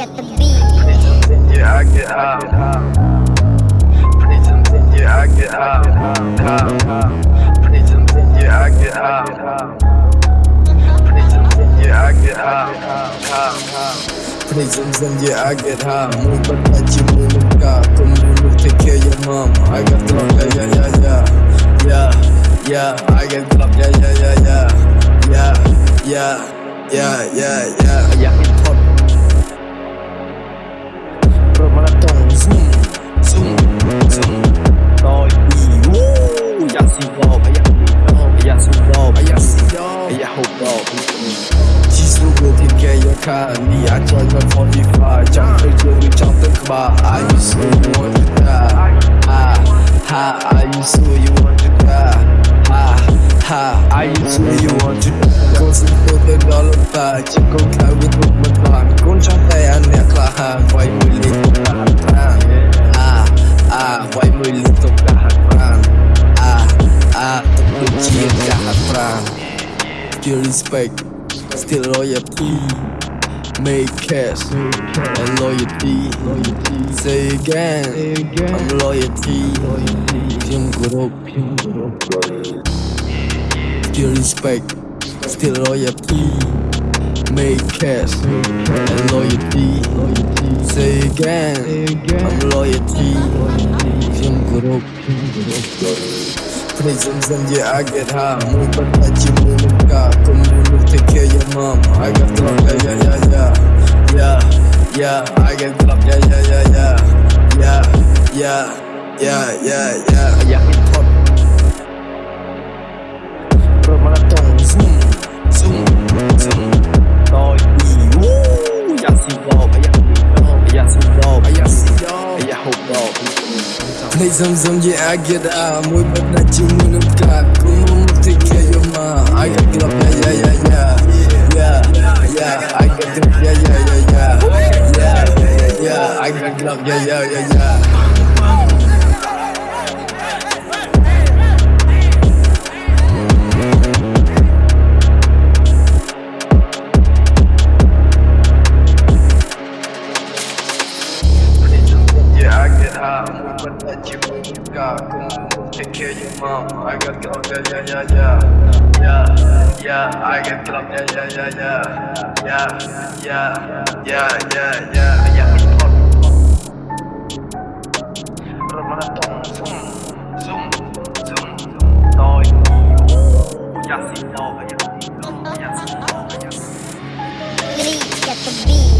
at the beat. Yeah, I get high. Pretty tempting, yeah, I get high. Pretty tempting, yeah, I get high. Pretty tempting, yeah, I get high. Prisons and yeah, I get high. Muy papachi, your mom. I got dropped, yeah, yeah, yeah, yeah. Yeah, yeah, I get dropped, yeah, yeah, yeah, yeah. Yeah, yeah, yeah, yeah. yeah. Balkani I joined my 45ចង់ទៅជើងឬចង់ទៅក្បាល I just want to die Ah ha I just you want to die Ah ha I just you want to die កូនសិនទៅទៅដល់តាជាកូនខ្លៅវាទុកមិនបានកូនចង់តែអានអ្នកក្លាហានវាយមួយលេខទៅតាមតាម Ah ah វាយមួយលេខទៅតាមតាម Ah ah ទៅជាចាស់ប្រាំ Still respect still loyalty Make cash and loyalty. Say again, I'm loyalty. Phim group, still respect, still loyalty. Make cash and loyalty. Say again, I'm loyalty. Phim group. Some some, yeah, I get high. Move but that you move the car. Come move, take care of your mom. I got drop, yeah, yeah, yeah, yeah, yeah. Hip-hop Promaton Zoom, zoom, zoom Tôi đi Dạ xin đồ, dạ xin đồ, dạ xin đồ, dạ xin đồ, dạ hụt đồ Nay dầm dầm yeah I get out à? Mỗi bất đã chịu nguyên âm cả. Cũng mong một thích kia yêu mà. I got it up yeah yeah yeah yeah. Yeah, yeah, I got it up yeah yeah yeah yeah. Yeah, yeah, yeah, I got it up yeah yeah yeah yeah. Take care of your mom. I got drop, yeah, yeah, yeah, yeah. Yeah, yeah, I got drop, yeah, yeah, yeah, yeah. Yeah, yeah, yeah, yeah, yeah. อ là dùng dùng dùng dùng tôi Just see, no, just see, no, just see, no, just see. Please get the beat.